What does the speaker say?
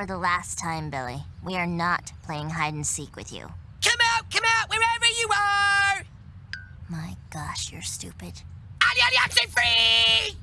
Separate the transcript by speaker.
Speaker 1: For the last time, Billy, we are not playing hide and seek with you.
Speaker 2: Come out, come out, wherever you are!
Speaker 1: My gosh, you're stupid.
Speaker 2: I'm free!